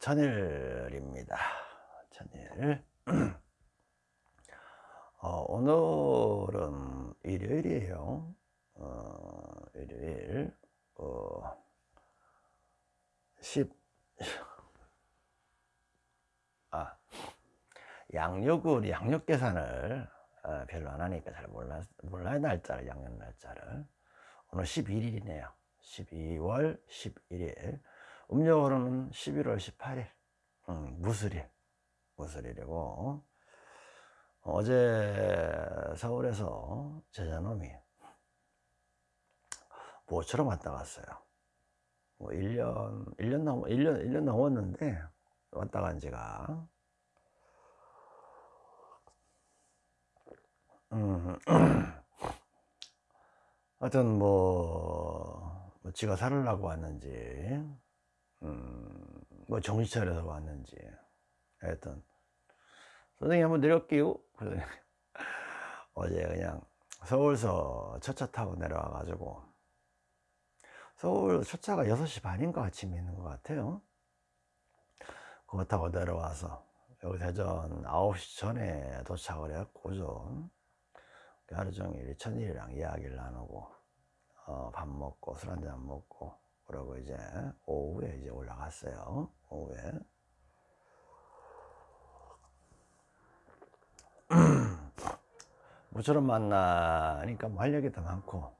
천일입니다. 천일. 어, 오늘은 일요일이에요. 어, 일요일, 어, 10, 아, 양력을, 양력 계산을 어, 별로 안 하니까 잘 몰라, 몰라요, 날짜를, 양력 날짜를. 오늘 11일이네요. 12월 11일. 음력으로는 11월 18일. 음, 무술일. 무술일이고. 어제 서울에서 제자놈이 모처럼 왔다 갔어요. 뭐 1년, 1년 넘, 1년, 1년 넘었는데 왔다 간 지가. 음, 하여튼 뭐, 뭐 지가 살으려고 왔는지, 음, 뭐 정신 차려서 왔는지, 하여튼, 선생님 한번 내릴게요. 어제 그냥 서울서 첫차 타고 내려와 가지고 서울 첫 차가 6시 반인가 아침에 있는 것 같아요. 그거 타고 내려와서 여기 대전 9시 전에 도착을 했고 좀 하루 종일 천일이랑 이야기를 나누고 어, 밥 먹고 술 한잔 먹고 그러고 이제 오후에 이제 올라갔어요. 오후에 모처럼 만나니까 뭐 할 얘기도 많고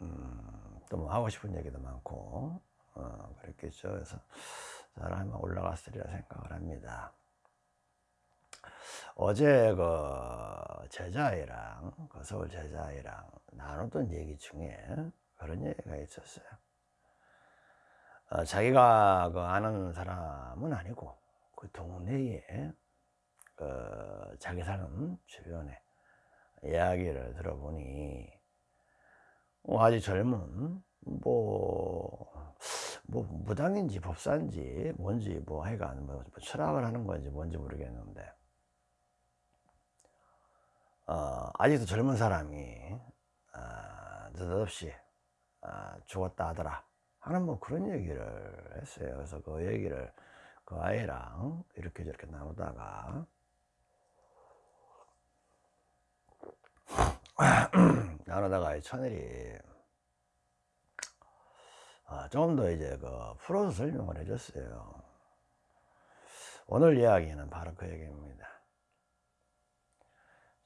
음, 또뭐 하고 싶은 얘기도 많고 어, 그랬겠죠. 그래서 사람이 올라갔으리라 생각을 합니다. 어제 그 제자애랑 그 서울 제자애랑 나눴던 얘기 중에 그런 얘기가 있었어요. 어, 자기가 그 아는 사람은 아니고 그 동네에 그 자기 사는 주변에 이야기를 들어보니 뭐 아주 젊은 뭐, 뭐 무당인지 법사인지 뭔지 뭐 하여간 뭐 철학을 하는 건지 뭔지 모르겠는데 어, 아직도 젊은 사람이 어, 느닷없이 어, 죽었다 하더라 하는 뭐 그런 얘기를 했어요 그래서 그 얘기를 그 아이랑 이렇게 저렇게 나누다가 나누다가 천일이 아, 조금 더 이제 그 풀어서 설명을 해줬어요. 오늘 이야기는 바로 그 얘기입니다.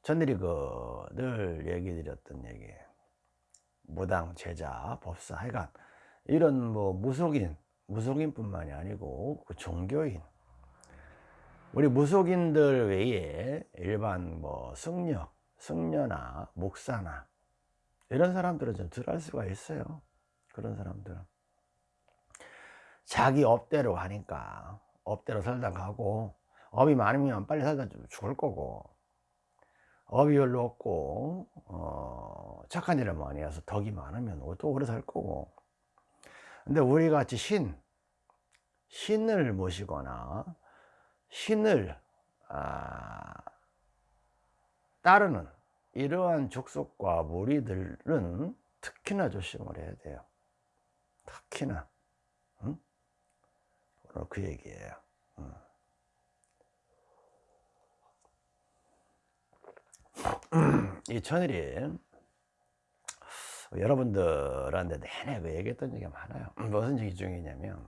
천일이 그 늘 얘기 드렸던 얘기 무당, 제자, 법사 하여간 이런 뭐 무속인, 무속인 뿐만이 아니고 그 종교인. 우리 무속인들 외에 일반 뭐 승려 승려나 목사나 이런 사람들은 좀 덜 할 수가 있어요. 그런 사람들은. 자기 업대로 하니까 업대로 살다 가고 업이 많으면 빨리 살다 죽을 거고 업이 별로 없고 어, 착한 일을 많이 해서 덕이 많으면 또 오래 살 거고 근데 우리 같이 신 신을 모시거나 신을 아, 따르는 이러한 족속과 무리들은 특히나 조심을 해야 돼요. 특히나. 응? 오늘 그 얘기예요. 응. 이 천일이 여러분들한테 내내 그 얘기했던 얘기가 많아요. 무슨 얘기 중이냐면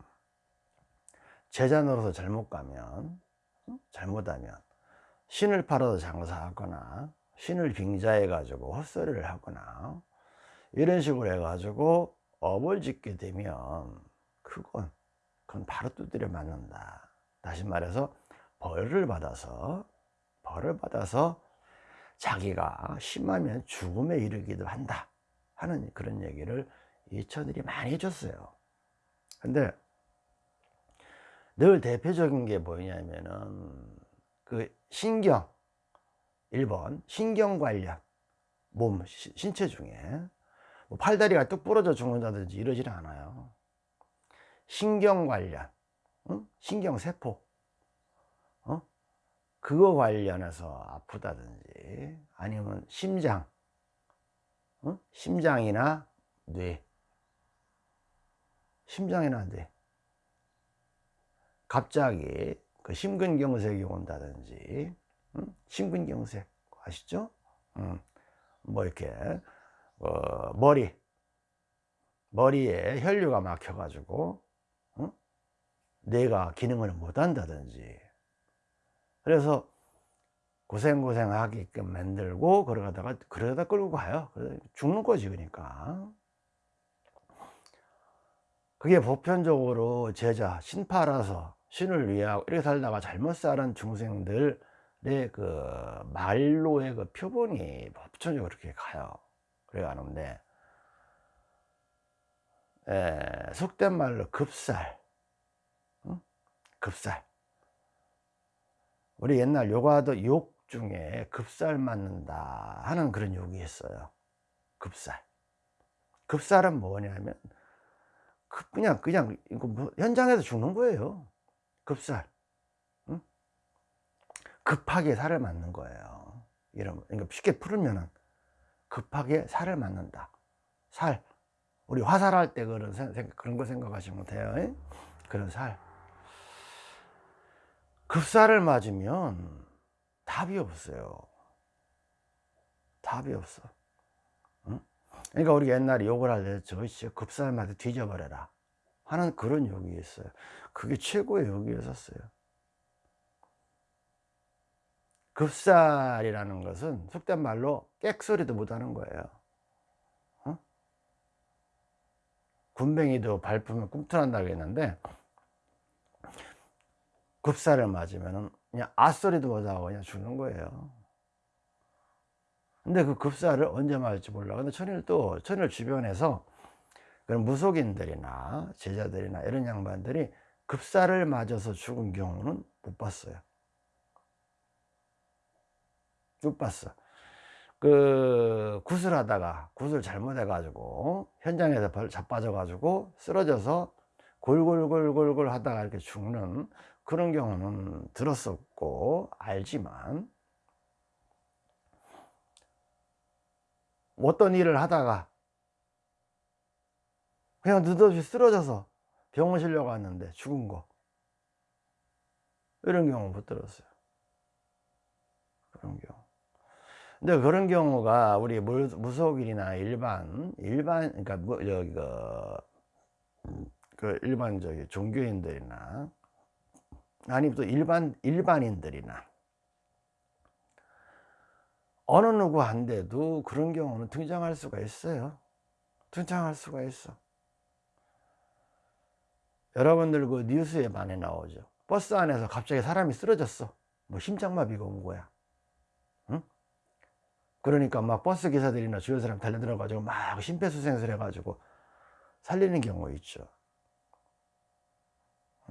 제자 노릇을 잘못 가면 잘못하면 신을 팔아서 장사하거나 신을 빙자해 가지고 헛소리를 하거나 이런 식으로 해 가지고 업을 짓게 되면 그건 그건 바로 두드려 맞는다. 다시 말해서 벌을 받아서 벌을 받아서 자기가 심하면 죽음에 이르기도 한다 하는 그런 얘기를 이천들이 많이 해줬어요 근데 늘 대표적인 게 뭐냐면은 그 신경 1번 신경 관련 몸 신체 중에 뭐 팔다리가 뚝 부러져 죽는다든지 이러지는 않아요 신경 관련 응? 신경세포 어? 그거 관련해서 아프다든지 아니면 심장 어? 심장이나 뇌 심장이나 뇌 갑자기 그 심근경색이 온다든지 음? 심근경색 아시죠? 음, 뭐 이렇게 어, 머리 머리에 혈류가 막혀 가지고 어? 뇌가 기능을 못 한다든지 그래서 고생고생 하게끔 만들고 그러다가 그러다 끌고 가요. 죽는 거지 그러니까. 그게 보편적으로 제자 신파라서 신을 위하고 이렇게 살다가 잘못 살은 중생들의 그 말로의 그 표본이 보편적으로 그렇게 가요. 그래 가는데 에, 속된 말로 급살. 응? 급살. 우리 옛날 요가도 욕 중에 급살 맞는다 하는 그런 욕이 있어요. 급살. 급살은 뭐냐면 그냥 그냥 뭐 현장에서 죽는 거예요. 급살. 응? 급하게 살을 맞는 거예요. 이런 그러니까 쉽게 풀으면은 급하게 살을 맞는다. 살. 우리 화살할 때 그런 생각, 그런 거 생각하시면 돼요. 그런 살. 급살을 맞으면 답이 없어요. 답이 없어. 응? 그러니까 우리 옛날에 욕을 할때 저씨 급살마다 뒤져버려라. 하는 그런 욕이 있어요. 그게 최고의 욕이었었어요. 급살이라는 것은 속된 말로 객소리도 못하는 거예요. 어? 군뱅이도 밟으면 꿈틀한다고 했는데 급살을 맞으면 그냥 아소리도 못하고 그냥 죽는 거예요. 근데 그 급살을 언제 맞을지 몰라. 근데 천일도 천일 주변에서 그런 무속인들이나 제자들이나 이런 양반들이 급살을 맞아서 죽은 경우는 못 봤어요. 못 봤어. 그 구슬하다가 구슬 잘못해 가지고 현장에서 자빠져 가지고 쓰러져서 골골골골골 하다가 이렇게 죽는 그런 경우는 들었었고 알지만 어떤 일을 하다가 그냥 느닷없이 쓰러져서 병원 실려 갔는데 죽은 거 이런 경우 못 들었어요. 그런 경우. 근데 그런 경우가 우리 무속인이나 일반 일반 그러니까 뭐 여기 그, 그 일반 저기 종교인들이나 아니면 또 일반 일반인들이나 어느 누구한테도 그런 경우는 등장할 수가 있어요. 등장할 수가 있어. 여러분들 그 뉴스에 많이 나오죠. 버스 안에서 갑자기 사람이 쓰러졌어. 뭐 심장마비가 온 거야. 응? 그러니까 막 버스 기사들이나 주변 사람 달려들어 가지고 막 심폐소생술 해 가지고 살리는 경우 있죠.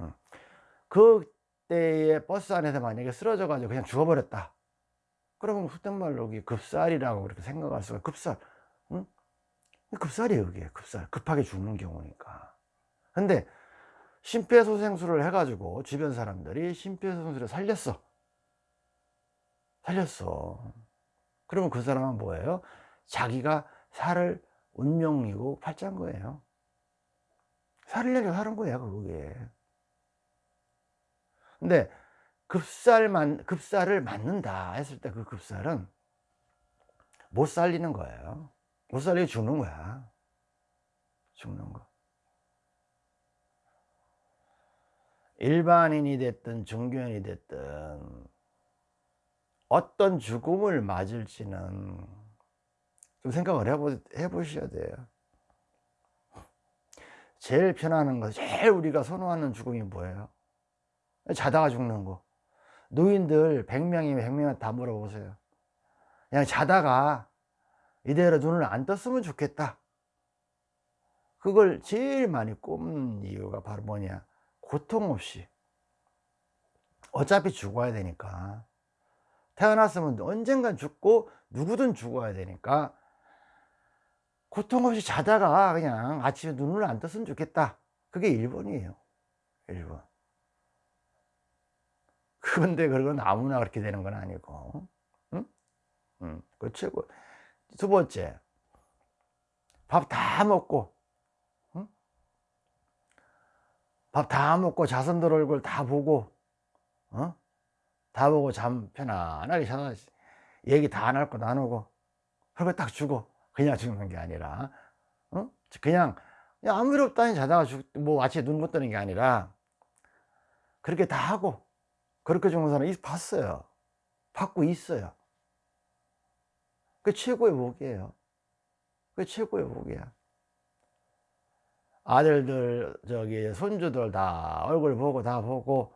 응. 그 때에 버스 안에서 만약에 쓰러져 가지고 그냥 죽어버렸다. 그러면 그땐 말로 급살이라고 그렇게 생각할 수가 급살. 응? 급살이에요 그게. 급살. 급하게 죽는 경우니까. 근데 심폐소생술을 해가지고 주변 사람들이 심폐소생술을 살렸어. 살렸어. 그러면 그 사람은 뭐예요? 자기가 살을 운명이고 팔자인 거예요. 살려고 하는 거야 그게 근데 급살만 급살을 맞는다 했을 때 그 급살은 못 살리는 거예요. 못 살리고 죽는 거야. 죽는 거. 일반인이 됐든 종교인이 됐든 어떤 죽음을 맞을지는 좀 생각을 해보, 해보셔야 돼요. 제일 편안한 거 제일 우리가 선호하는 죽음이 뭐예요? 자다가 죽는 거. 노인들 100명이면 100명한테 다 물어보세요. 그냥 자다가 이대로 눈을 안 떴으면 좋겠다. 그걸 제일 많이 꼽는 이유가 바로 뭐냐? 고통 없이. 어차피 죽어야 되니까. 태어났으면 언젠간 죽고 누구든 죽어야 되니까. 고통 없이 자다가 그냥 아침에 눈을 안 떴으면 좋겠다. 그게 1번이에요. 1번 그런데 그건 아무나 그렇게 되는 건 아니고. 응? 응, 그 최고. 두 번째. 밥 다 먹고. 응? 밥다 먹고 자손들 얼굴 다 보고. 어? 다 보고 잠 편안하게 자서 얘기 다 나누고 나누고. 그리고 딱 주고 그냥 죽는 게 아니라. 어? 그냥 아무 일 없다니 자다가 죽, 뭐 아침에 눈못 뜨는 게 아니라 그렇게 다 하고 그렇게 죽는 사람 봤어요. 받고 있어요. 그 최고의 복이에요. 그 최고의 복이야. 아들들 저기 손주들 다 얼굴 보고 다 보고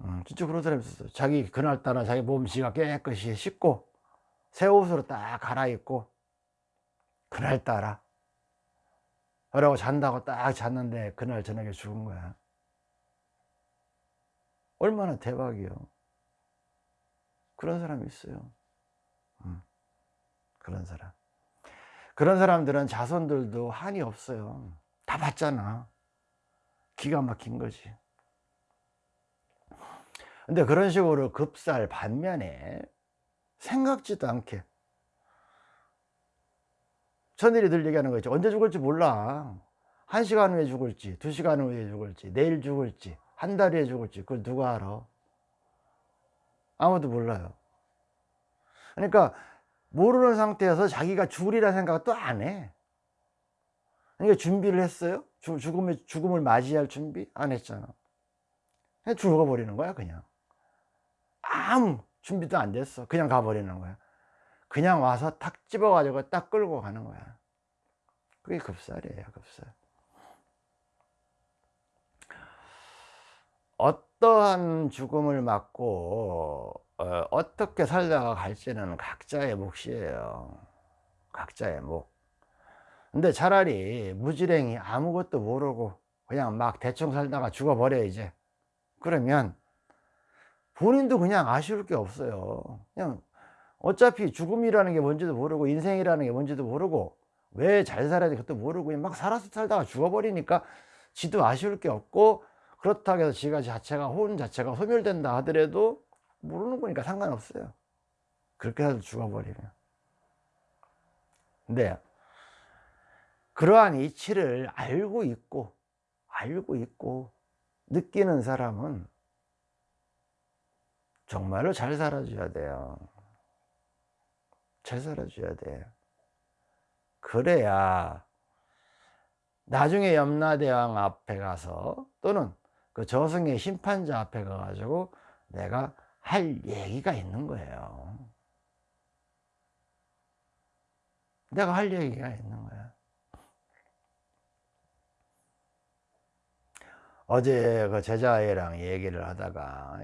음, 진짜 그런 사람이 있었어요. 자기 그날따라 자기 몸씨가 깨끗이 씻고 새 옷으로 딱 갈아입고 그날따라. 그러고 잔다고 딱 잤는데 그날 저녁에 죽은 거야 얼마나 대박이요. 그런 사람이 있어요. 음, 그런 사람. 그런 사람들은 자손들도 한이 없어요. 다 봤잖아. 기가 막힌 거지. 근데 그런 식으로 급살 반면에 생각지도 않게 천일이 늘 얘기하는 거 있죠 언제 죽을지 몰라. 한 시간 후에 죽을지 두 시간 후에 죽을지 내일 죽을지 한달 후에 죽을지 그걸 누가 알아? 아무도 몰라요. 그러니까 모르는 상태에서 자기가 죽으리라 생각을 또 안 해. 그러니까 준비를 했어요? 죽음을, 죽음을 맞이할 준비? 안 했잖아. 그냥 죽어버리는 거야 그냥. 아무 준비도 안 됐어. 그냥 가버리는 거야. 그냥 와서 탁 집어 가지고 딱 끌고 가는 거야. 그게 급살이에요 급살 어떠한 죽음을 맞고 어, 떻게 살다가 갈지는 각자의 몫이에요. 각자의 몫. 근데 차라리 무지랭이 아무것도 모르고 그냥 막 대충 살다가 죽어버려 이제. 그러면 본인도 그냥 아쉬울 게 없어요. 그냥 어차피 죽음이라는 게 뭔지도 모르고 인생이라는 게 뭔지도 모르고 왜 잘 살아야 돼 그것도 모르고 그냥 막 살아서 살다가 죽어버리니까 지도 아쉬울 게 없고 그렇다고 해서 지가 자체가 혼 자체가 소멸된다 하더라도 모르는 거니까 상관없어요. 그렇게 해서 죽어버리면. 근데 그러한 이치를 알고 있고 알고 있고 느끼는 사람은 정말로 잘 살아줘야 돼요. 잘 살아줘야 돼 그래야 나중에 염라대왕 앞에 가서 또는 그 저승의 심판자 앞에 가가지고 내가 할 얘기가 있는 거예요. 내가 할 얘기가 있는 거야. 어제 그 제자애랑 얘기를 하다가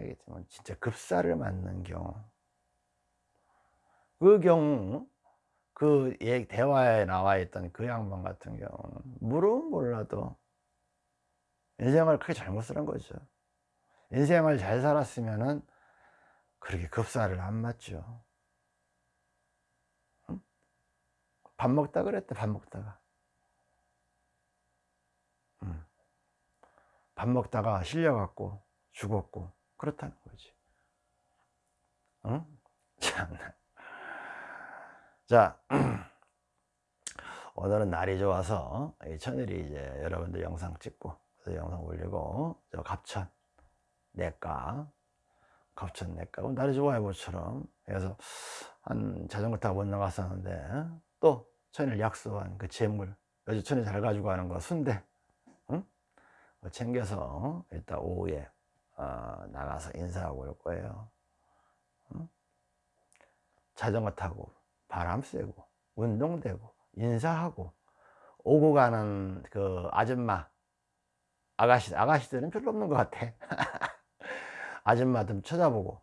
진짜 급사를 맞는 경우. 그 경우 그 대화에 나와 있던 그 양반 같은 경우는 물은 몰라도 인생을 크게 잘못 쓰는 거죠 인생을 잘 살았으면 은 그렇게 급사를 안 맞죠 응? 밥 먹다 그랬대 밥 먹다가 응. 밥 먹다가 실려갖고 죽었고 그렇다는 거지 응? 자 오늘은 날이 좋아서 천일이 이제 여러분들 영상 찍고 영상 올리고 저 갑천 내과 갑천 내과 날이 좋아요 모처럼 그래서 한 자전거 타고 못 나갔었는데 또 천일 약속한 그 재물 요즘 천일 잘 가지고 가는 거 순대 응? 챙겨서 이따 오후에 어, 나가서 인사하고 올 거예요 응? 자전거 타고 바람 쐬고 운동되고 인사하고 오고 가는 그 아줌마 아가씨 아가씨들은 별로 없는 것 같아 아줌마 좀 쳐다보고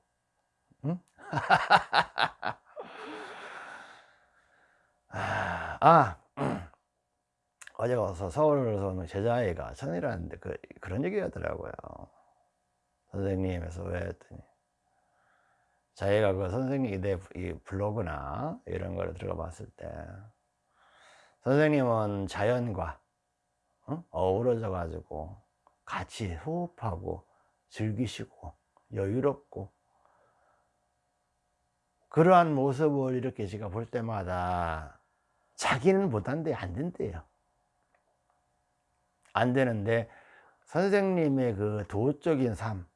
응? 아 어제 가서 서울에서 오는 제자애가 천이라는데 그, 그런 얘기 하더라고요 선생님에서 왜 했더니 자기가 그 선생님 내 블로그나 이런 거를 들어가 봤을 때 선생님은 자연과 어? 어우러져 가지고 같이 호흡하고 즐기시고 여유롭고 그러한 모습을 이렇게 제가 볼 때마다 자기는 못한데 안 된대요 안 되는데 선생님의 그 도적인 삶,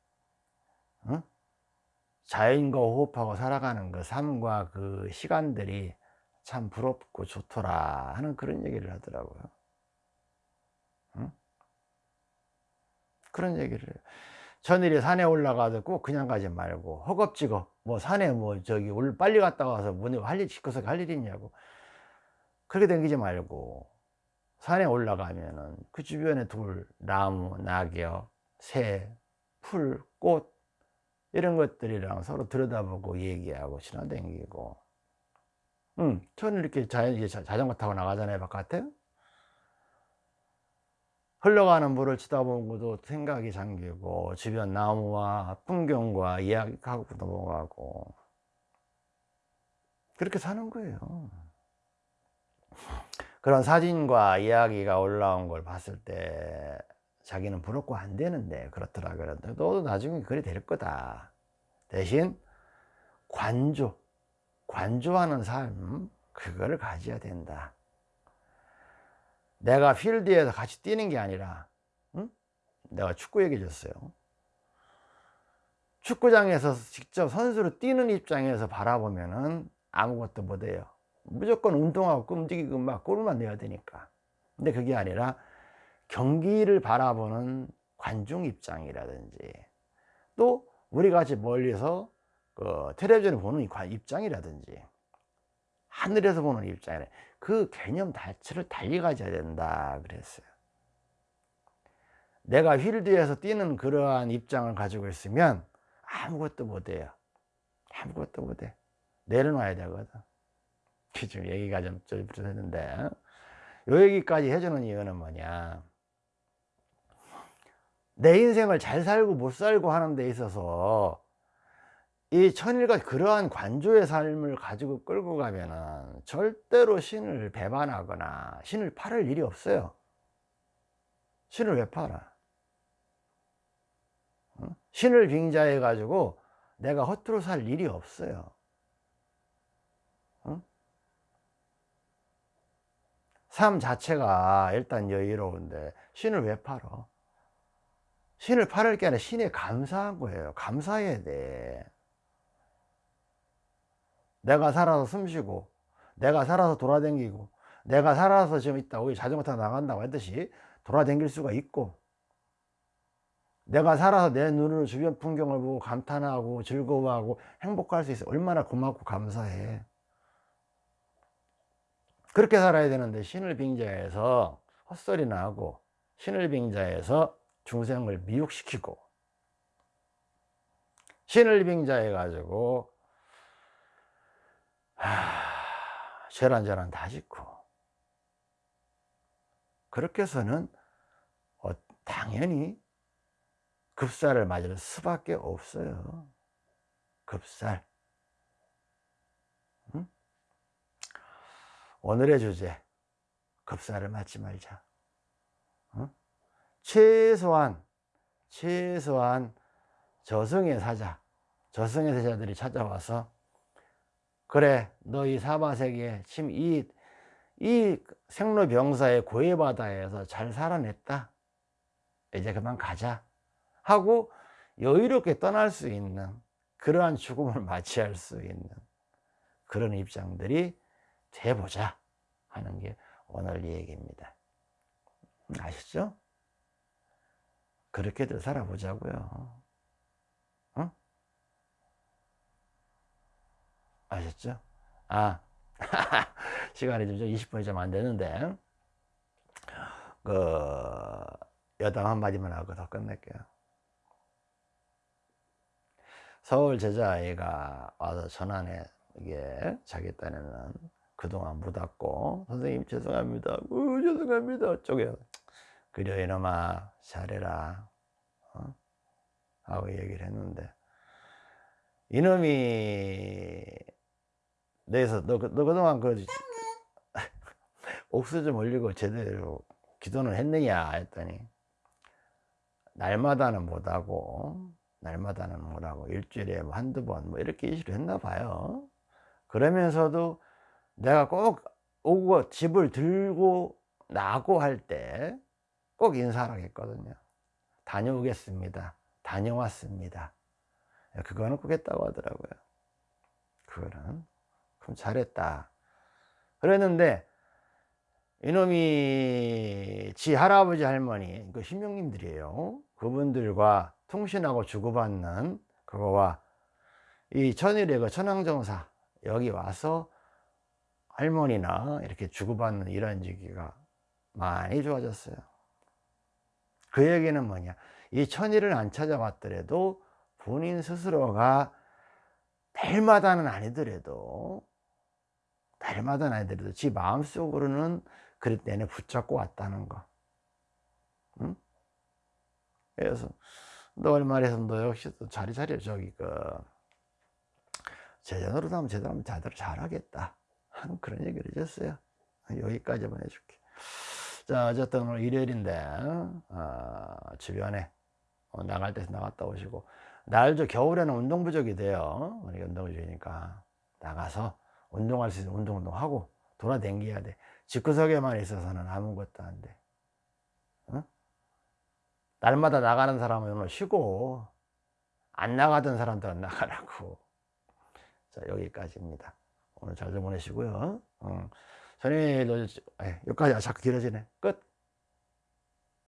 응? 자연과 호흡하고 살아가는 그 삶과 그 시간들이 참 부럽고 좋더라 하는 그런 얘기를 하더라고요. 그런 얘기를 해요. 천일이 산에 올라가도 꼭 그냥 가지 말고 허겁지겁 뭐 산에 뭐 저기 올 빨리 갔다 와서 뭐니 할일 시커서 할일 있냐고. 그렇게 댕기지 말고 산에 올라가면은 그 주변에 돌, 나무, 낙엽, 새, 풀, 꽃 이런 것들이랑 서로 들여다보고 얘기하고 지나다니고. 응, 저는 이렇게 자연, 자전거 타고 나가잖아요 바깥에 흘러가는 물을 쳐다보고도 생각이 잠기고 주변 나무와 풍경과 이야기하고 넘어가고. 그렇게 사는 거예요. 그런 사진과 이야기가 올라온 걸 봤을 때 자기는 부럽고 안 되는데 그렇더라 그런데 너도 나중에 그래 될 거다. 대신 관조 관조하는 삶 그거를 가져야 된다 내가 필드에서 같이 뛰는 게 아니라 응? 내가 축구 얘기해 줬어요. 축구장에서 직접 선수로 뛰는 입장에서 바라보면 은 아무것도 못해요. 무조건 운동하고 움직이고 막 골만 내야 되니까. 근데 그게 아니라 경기를 바라보는 관중 입장이라든지 또 우리 같이 멀리서 그 텔레비전을 보는 입장이라든지 하늘에서 보는 입장이라 그 개념 자체를 달리 가져야 된다. 그랬어요. 내가 휠드에서 뛰는 그러한 입장을 가지고 있으면 아무것도 못해요. 아무것도 못해. 내려놔야 되거든. 지금 얘기가 좀 쫄깃했는데. 요 얘기까지 해주는 이유는 뭐냐. 내 인생을 잘 살고 못 살고 하는 데 있어서 이 천일과 그러한 관조의 삶을 가지고 끌고 가면은 절대로 신을 배반하거나 신을 팔을 일이 없어요. 신을 왜 팔아? 신을 빙자해 가지고 내가 허투루 살 일이 없어요. 삶 자체가 일단 여유로운데 신을 왜 팔어? 신을 팔을 게 아니라 신에 감사한 거예요. 감사해야 돼 내가 살아서 숨쉬고 내가 살아서 돌아다니고 내가 살아서 지금 있다 우리 자전거 타고 나간다고 했듯이 돌아다닐 수가 있고 내가 살아서 내 눈으로 주변 풍경을 보고 감탄하고 즐거워하고 행복할 수 있어. 얼마나 고맙고 감사해. 그렇게 살아야 되는데 신을 빙자해서 헛소리나 하고 신을 빙자해서 중생을 미혹시키고 신을 빙자해 가지고 저란저란 다 짓고. 그렇게 해서는 어, 당연히 급살을 맞을 수밖에 없어요. 급살. 오늘의 주제 급사를 맞지 말자. 어? 최소한 최소한 저승의 사자 저승의 사자들이 찾아와서 그래 너이 사바세계에 지금 이, 이 생로병사의 고해바다에서 잘 살아냈다. 이제 그만 가자. 하고 여유롭게 떠날 수 있는 그러한 죽음을 맞이할 수 있는 그런 입장들이 돼보자 하는 게 오늘 얘기입니다. 아시죠? 그렇게들 살아보자고요 아셨죠? 아 시간이 좀 20분이 좀 안 되는데. 그 여담 한마디만 하고 더 끝낼게요. 서울 제자아이가 와서 전화에 이게 자기 딴에는 그동안 묻었고 선생님 죄송합니다. 어, 죄송합니다. 쪽에 그래 이놈아. 잘해라. 어? 하고 얘기를 했는데. 이놈이 내에서 너, 너 그동안 그 옥수 좀 올리고 제대로 기도는 했느냐 했더니 날마다는 못하고 날마다는 못하고 일주일에 뭐 한두 번 뭐 이렇게 이슈를 했나 봐요 그러면서도 내가 꼭 오고 집을 들고 나고 할 때 꼭 인사하라고 했거든요 다녀오겠습니다. 다녀왔습니다. 그거는 꾸겠다고 하더라고요. 그거는. 그럼 잘했다. 그랬는데, 이놈이 지 할아버지 할머니, 그 신명님들이에요. 그분들과 통신하고 주고받는 그거와 이 천일의 그 천황정사, 여기 와서 할머니나 이렇게 주고받는 이런時기가 많이 좋아졌어요. 그 얘기는 뭐냐? 이 천일을 안 찾아봤더라도 본인 스스로가 매일마다는 아니더라도 매일마다는 아니더라도 지 마음속으로는 그럴 때는 붙잡고 왔다는 거. 응? 그래서 너 얼마래서 너 역시 또 자리 차려 저기 그 제자 노릇 하면 제대로 하면 제대로 잘하겠다 하는 그런 얘기를 해줬어요. 여기까지만 해줄게. 자, 어쨌든 오늘 일요일인데, 어, 주변에 어, 나갈 때 나갔다 오시고, 날저 겨울에는 운동 부족이 돼요. 우리 운동 부족이니까. 나가서 운동할 수 있는 운동, 운동 하고, 돌아댕겨야 돼. 집구석에만 있어서는 아무것도 안 돼. 어? 날마다 나가는 사람은 오늘 쉬고, 안 나가던 사람들은 나가라고. 자, 여기까지입니다. 오늘 잘좀 보내시고요. 어. 선생님, 여기까지 자꾸 길어지네. 끝.